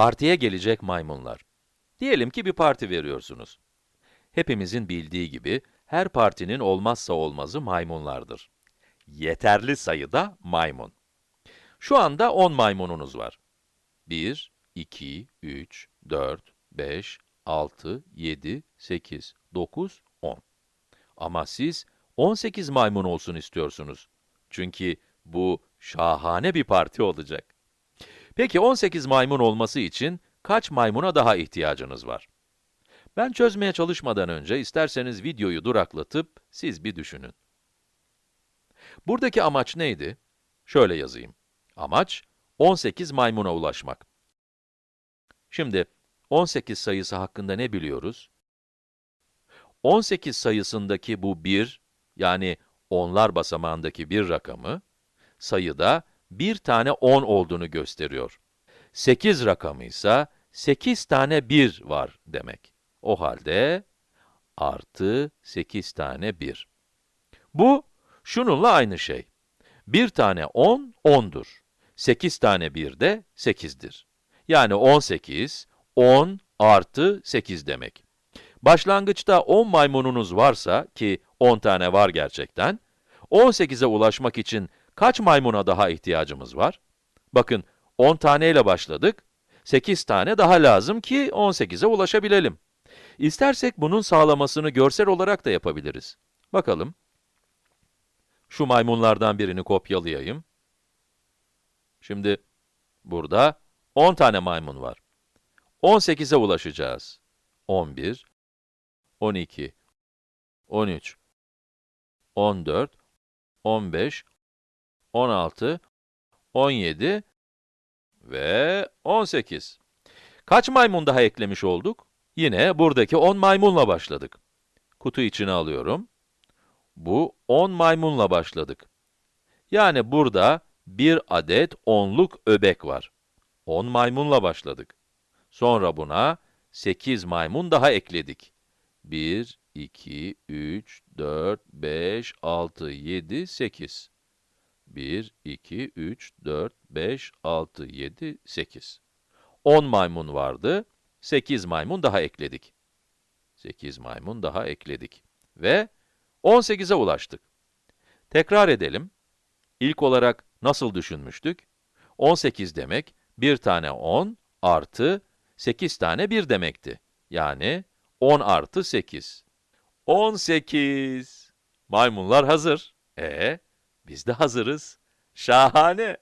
Partiye gelecek maymunlar. Diyelim ki bir parti veriyorsunuz. Hepimizin bildiği gibi, her partinin olmazsa olmazı maymunlardır. Yeterli sayıda maymun. Şu anda 10 maymununuz var. 1, 2, 3, 4, 5, 6, 7, 8, 9, 10. Ama siz 18 maymun olsun istiyorsunuz. Çünkü bu şahane bir parti olacak. Peki 18 maymun olması için kaç maymuna daha ihtiyacınız var? Ben çözmeye çalışmadan önce isterseniz videoyu duraklatıp siz bir düşünün. Buradaki amaç neydi? Şöyle yazayım. Amaç 18 maymuna ulaşmak. Şimdi 18 sayısı hakkında ne biliyoruz? 18 sayısındaki bu 1, yani onlar basamağındaki bir rakamı, sayıda bir tane 10 olduğunu gösteriyor. 8 rakamı ise 8 tane 1 var demek. O halde artı 8 tane 1. Bu, şununla aynı şey. Bir tane 10, 10'dur. 8 tane 1 de 8'dir. Yani 18, 10 artı 8 demek. Başlangıçta 10 maymununuz varsa, ki 10 tane var gerçekten, 18'e ulaşmak için kaç maymuna daha ihtiyacımız var? Bakın, 10 taneyle başladık, 8 tane daha lazım ki 18'e ulaşabilelim. İstersek bunun sağlamasını görsel olarak da yapabiliriz. Bakalım. Şu maymunlardan birini kopyalayayım. Şimdi, burada 10 tane maymun var. 18'e ulaşacağız. 11, 12, 13, 14, 15, 16, 17 ve 18. Kaç maymun daha eklemiş olduk? Yine buradaki 10 maymunla başladık. Kutu içine alıyorum. Bu 10 maymunla başladık. Yani burada bir adet onluk öbek var. 10 maymunla başladık. Sonra buna 8 maymun daha ekledik. 1, 2, 3, 4, 5, 6, 7, 8. 1, 2, 3, 4, 5, 6, 7, 8. 10 maymun vardı, 8 maymun daha ekledik. 8 maymun daha ekledik. Ve 18'e ulaştık. Tekrar edelim. İlk olarak nasıl düşünmüştük? 18 demek, bir tane 10 artı 8 tane 1 demekti. Yani 10 artı 8. 18. Maymunlar hazır. E, biz de hazırız. Şahane.